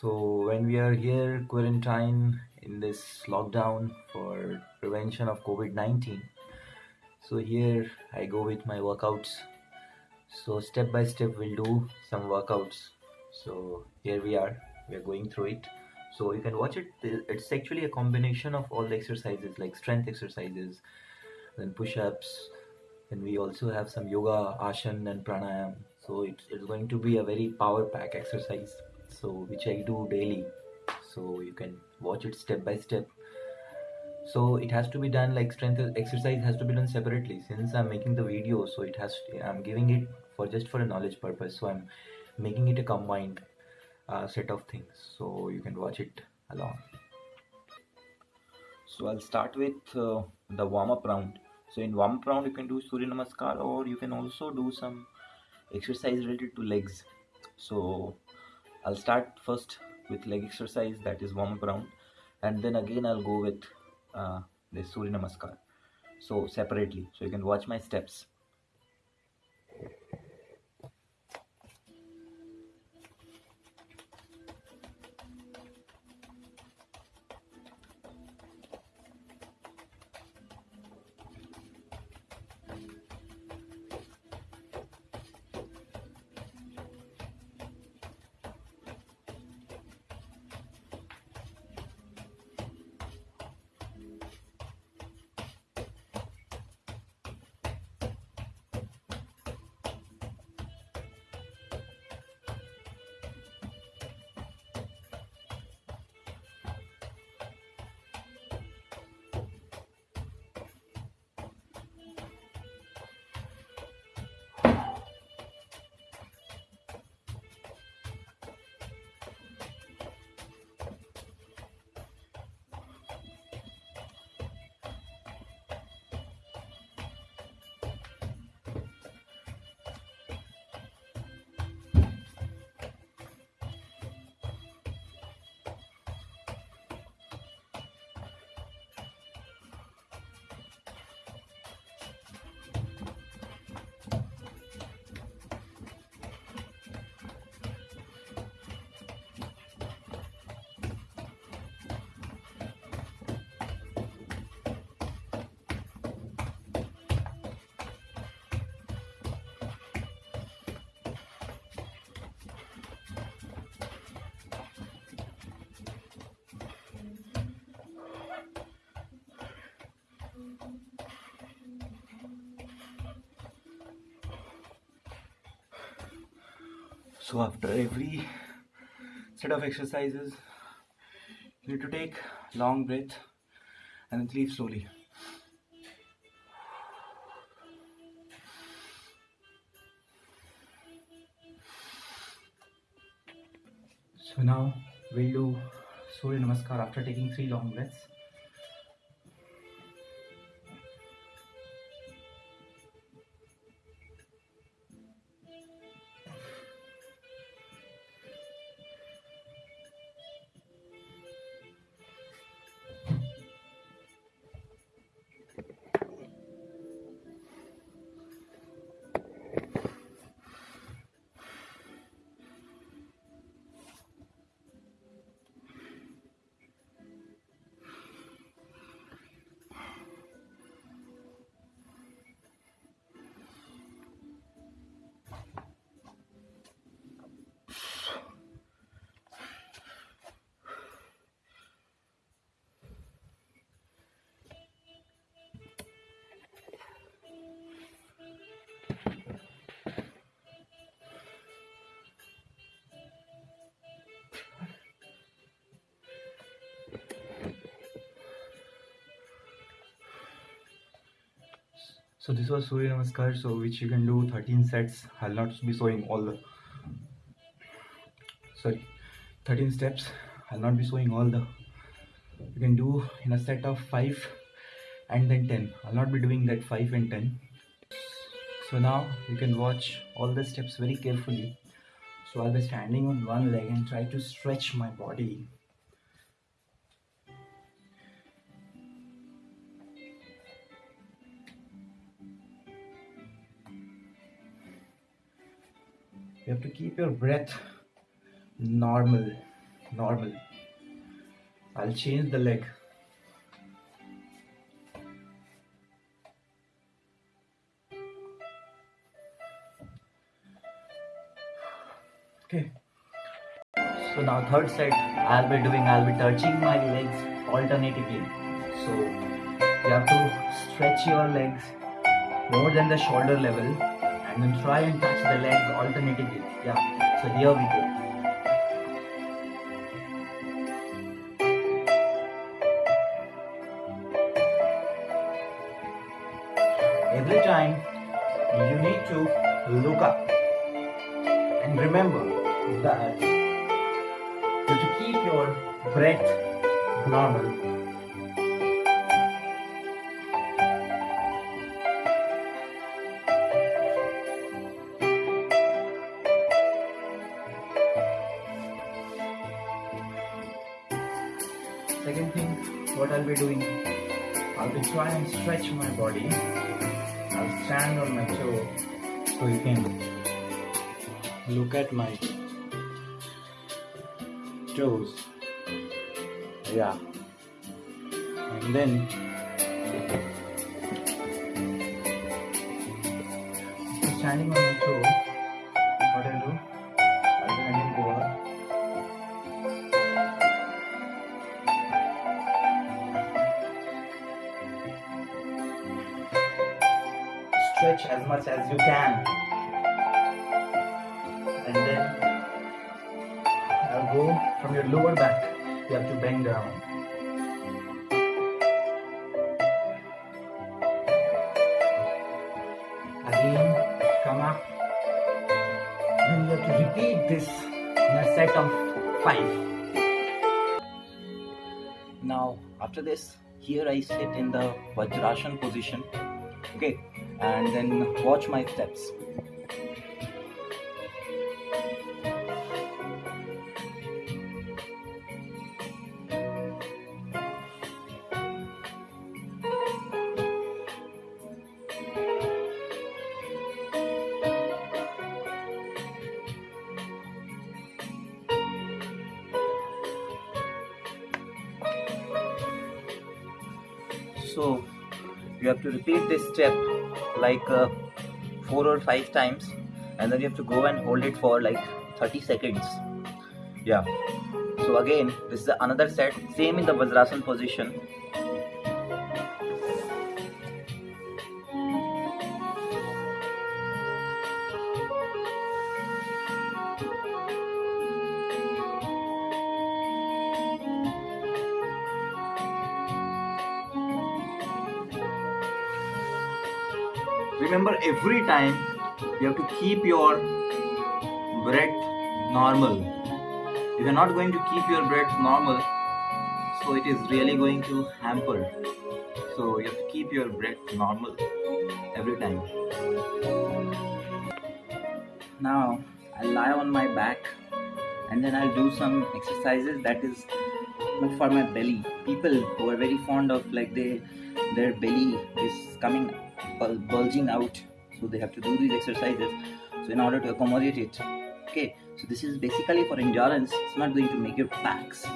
So when we are here quarantine in this lockdown for prevention of COVID-19, so here I go with my workouts. So step by step we'll do some workouts. So here we are, we are going through it. So you can watch it. It's actually a combination of all the exercises like strength exercises, then push-ups. Then we also have some yoga, asana and pranayam. So it's, it's going to be a very power pack exercise so which I do daily. So you can watch it step by step. So it has to be done like strength exercise has to be done separately. Since I'm making the video so it has to, I'm giving it for just for a knowledge purpose. So I'm making it a combined uh, set of things. So you can watch it along. So I'll start with uh, the warm-up round. So in warm-up round you can do Surya Namaskar or you can also do some exercise related to legs. So I'll start first with leg exercise that is warm up round. And then again I'll go with uh, the Surya Namaskar. So separately. So you can watch my steps so after every set of exercises you need to take long breath and then sleep slowly. So now we'll do surya namaskar after taking three long breaths So this was Surya Namaskar, so which you can do 13 sets. I'll not be showing all the sorry 13 steps. I'll not be showing all the you can do in a set of 5 and then 10. I'll not be doing that 5 and 10. So now you can watch all the steps very carefully. So I'll be standing on one leg and try to stretch my body you have to keep your breath normal normal. I'll change the leg. Okay. So now third set I'll be doing I'll be touching my legs alternatively. So you have to stretch your legs more than the shoulder level and then try and touch the legs alternatively. Yeah. So here we go. Every time you need to look up and remember that you to keep your breath normal. Second thing, what I'll be doing, I'll be trying and stretch my body. I'll stand on my toe so you can look at my toes. Yeah. And then standing on my toe, Stretch as much as you can. And then I'll go from your lower back. You have to bend down. Again, come up. Then you have to repeat this in a set of five. Now, after this, here I sit in the Vajrasana position. Okay, and then watch my steps. So you have to repeat this step like uh, four or five times, and then you have to go and hold it for like 30 seconds. Yeah. So again, this is another set, same in the Vajrasan position. Remember, every time you have to keep your breath normal. If you're not going to keep your breath normal, so it is really going to hamper. So you have to keep your breath normal every time. Now I'll lie on my back and then I'll do some exercises that is for my belly. People who are very fond of like they their belly is coming bulging out, so they have to do these exercises. So in order to accommodate it, okay. So this is basically for endurance. It's not going to make your backs.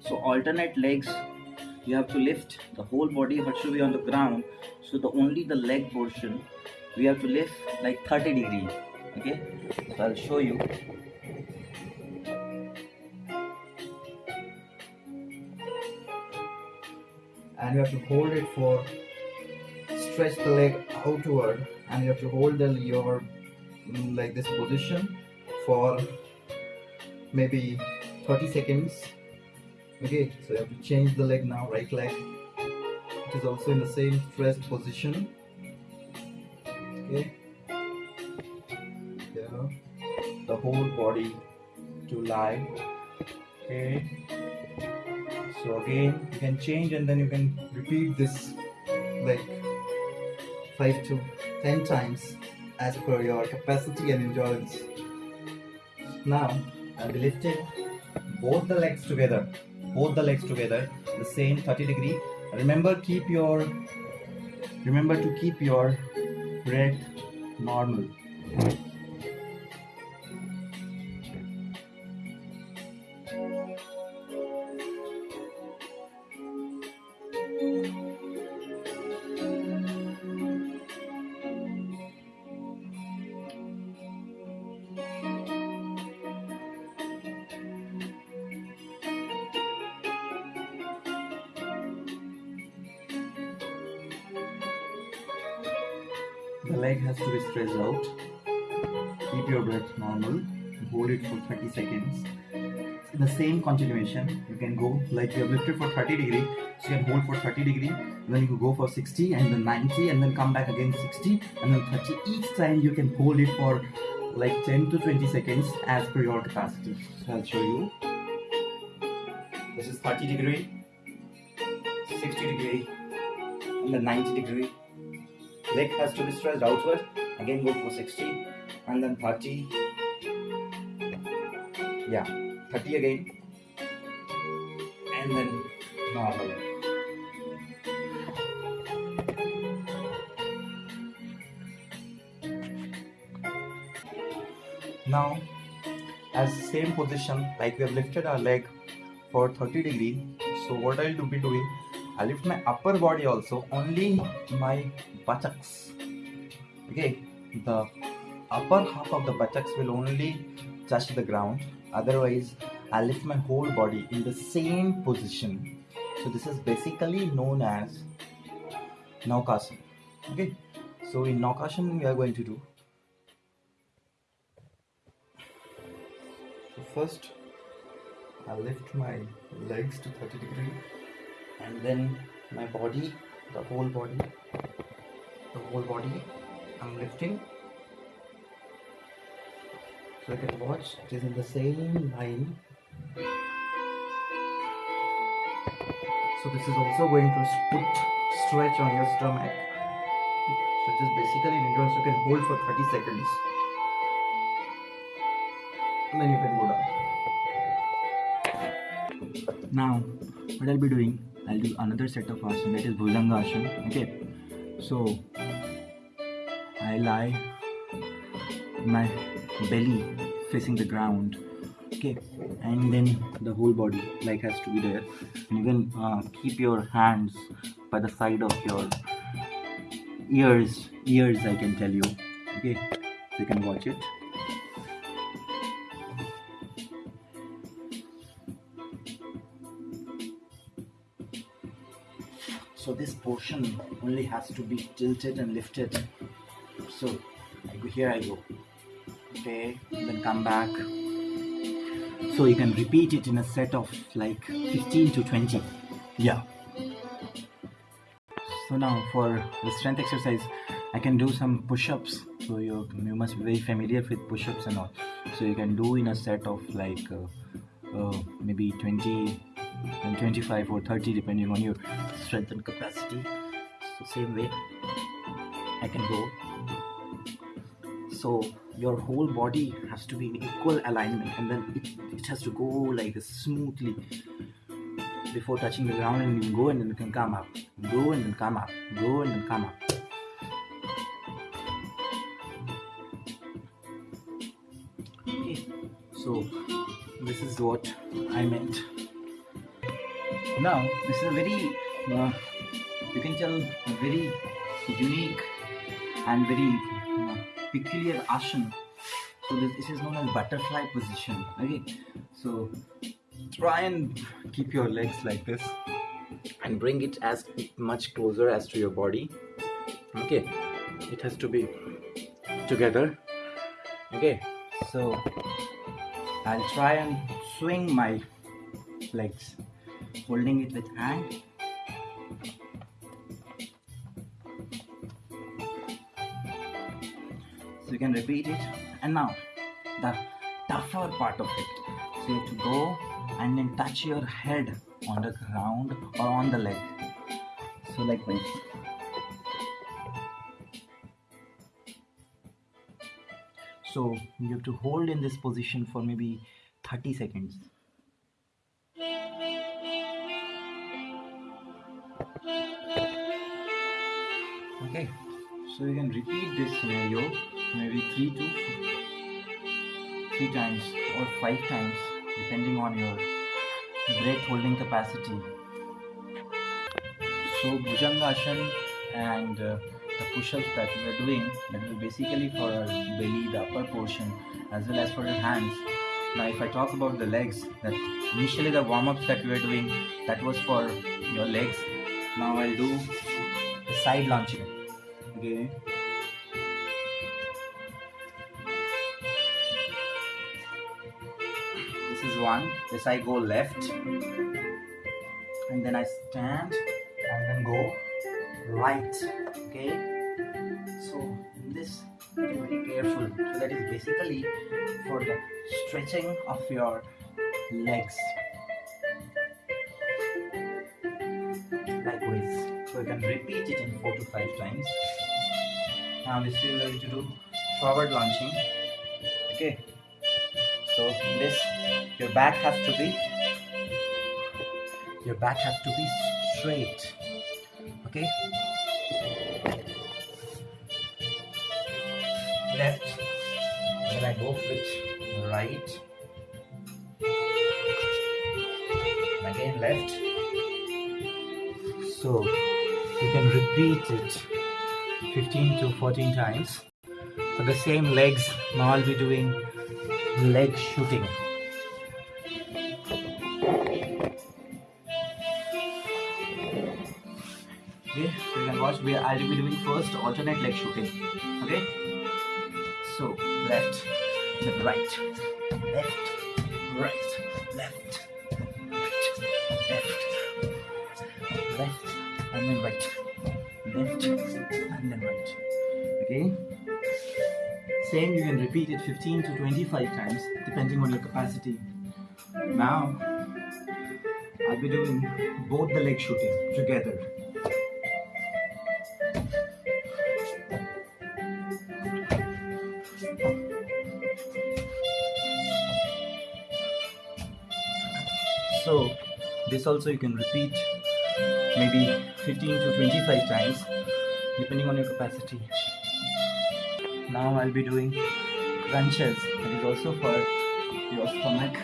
So alternate legs, you have to lift the whole body, but should be on the ground. So the only the leg portion, we have to lift like 30 degree. Okay, so I'll show you. And you have to hold it for stretch the leg outward, and you have to hold the your mm, like this position for maybe 30 seconds okay so you have to change the leg now right leg it is also in the same stretched position okay. Yeah. The whole body to lie. Okay. So again you can change and then you can repeat this like 5 to 10 times as per your capacity and endurance. Now I'll be lifting both the legs together. Both the legs together the same 30 degree. Remember keep your remember to keep your breath normal The leg has to be stretched out. Keep your breath normal. Hold it for 30 seconds. The same continuation, you can go like you have lifted for 30 degree, so you can hold for 30 degree. Then you go for 60 and then 90 and then come back again 60 and then 30. Each time you can hold it for like 10 to 20 seconds as per your capacity. So I'll show you. This is 30 degree, 60 degree, and then 90 degree leg has to be stretched outward. Again go for 60 and then 30 yeah 30 again. And then normal. Now as same position like we have lifted our leg for 30 degree so what i'll do be doing i lift my upper body also. Only my buttocks. Okay the upper half of the buttocks will only touch the ground. Otherwise i lift my whole body in the same position. So this is basically known as naukasana okay so in naukasana we are going to do. So first i lift my legs to 30 degree and then my body the whole body the whole body. I'm lifting. So you can watch. It is in the same line. So this is also going to put stretch on your stomach. So just basically an endurance you can hold for 30 seconds. And then you can go down. Now what I'll be doing I'll do another set of asana that is Bhujanga asana okay so I lie my belly facing the ground okay? And then the whole body like has to be there. And you can uh, keep your hands by the side of your ears ears I can tell you okay? You can watch it so this portion only has to be tilted and lifted. So I go here I go. Okay then come back. So you can repeat it in a set of like 15 to 20 yeah. So now for the strength exercise I can do some push-ups. So you you must be very familiar with push-ups and all. So you can do in a set of like uh, uh, maybe 20 and 25 or 30 depending on your strength and capacity. So same way I can go. So your whole body has to be in equal alignment and then it, it has to go like smoothly before touching the ground and you go and then you can come up. Go and then come up. Go and then come up. Okay. So this is what I meant now this is a very uh, you can tell very unique and very uh, peculiar asana so this, this is known as butterfly position. Okay. So try and keep your legs like this and bring it as much closer as to your body. Okay. It has to be together. Okay. So i'll try and swing my legs holding it with hand. So you can repeat it. And now the tougher part of it. So you have to go and then touch your head on the ground or on the leg. So like this so you have to hold in this position for maybe 30 seconds okay. So you can repeat this scenario maybe three to three times or five times depending on your breath holding capacity. So bhujangasana and uh, the push-ups that we are doing that is basically for our belly the upper portion as well as for your hands. Now if i talk about the legs that initially the warm-ups that we were doing that was for your legs. Now i'll do the side launching this is one. This i go left and then i stand and then go right okay? So in this be very careful. So that is basically for the stretching of your legs. Likewise. So you can repeat it in four to five times now this we are going to do forward launching. Okay. So this your back has to be your back has to be straight. Okay? Left. Then I go with right. Again left. So you can repeat it 15 to 14 times. For the same legs, now I'll be doing leg shooting. okay you can watch we I'll be doing first alternate leg shooting okay so left then right left right left left left and then right same you can repeat it 15 to 25 times depending on your capacity. Now I'll be doing both the leg shooting together. So this also you can repeat maybe 15 to 25 times depending on your capacity now i'll be doing crunches that is also for your stomach.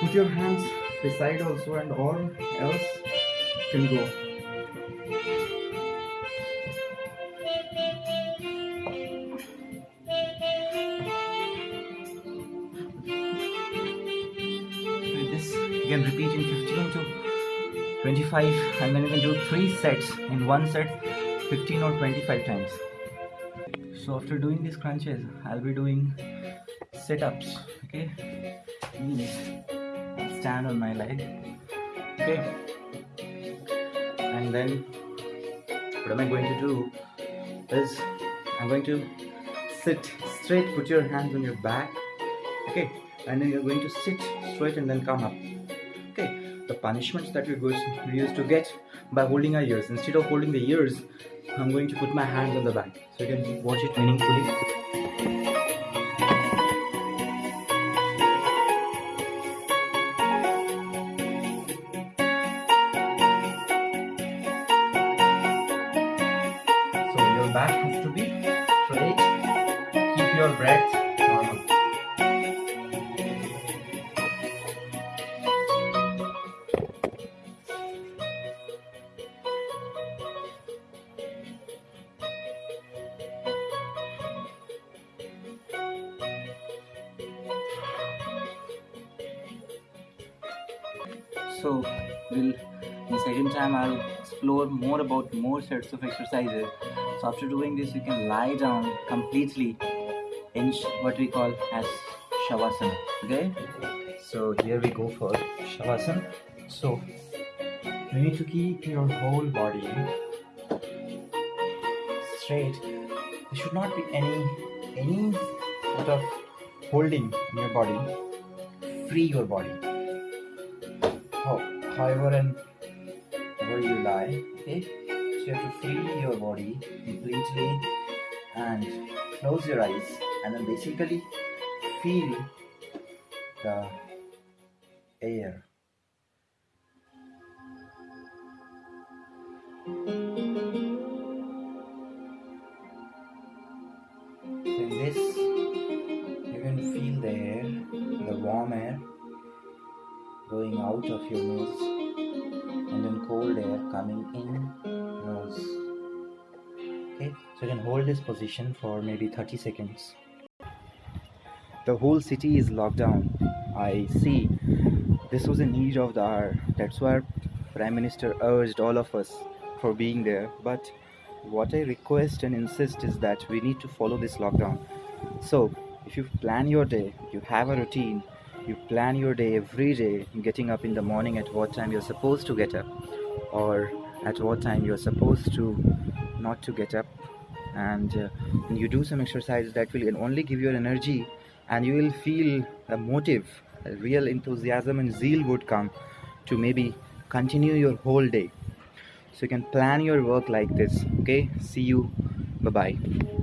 Put your hands beside also and all else can go. This you can repeat in 15 to 25 and then you can do three sets. In one set 15 or 25 times. So after doing these crunches i'll be doing sit-ups okay? Knees. Stand on my leg okay? And then what am i going to do is i'm going to sit straight put your hands on your back okay? And then you're going to sit straight and then come up okay? The punishments that we used to get by holding our ears. Instead of holding the ears i'm going to put my hands on the back so you can watch it meaningfully so we'll in second time i'll explore more about more sets of exercises so after doing this you can lie down completely in what we call as shavasana okay So here we go for Shavasana. So you need to keep your whole body straight. There should not be any any sort of holding in your body. Free your body. How, however and where you lie, okay? So you have to free your body completely and close your eyes and then basically feel the air out of your nose and then cold air coming in nose. Okay, so you can hold this position for maybe 30 seconds. The whole city is locked down. I see this was a need of the hour. That's why Prime Minister urged all of us for being there. But what I request and insist is that we need to follow this lockdown. So, if you plan your day, you have a routine, you plan your day every day, getting up in the morning at what time you're supposed to get up, or at what time you're supposed to not to get up, and, uh, you do some exercises that will only give you energy, and you will feel a motive, a real enthusiasm and zeal would come to maybe continue your whole day. So you can plan your work like this okay? See you. Bye bye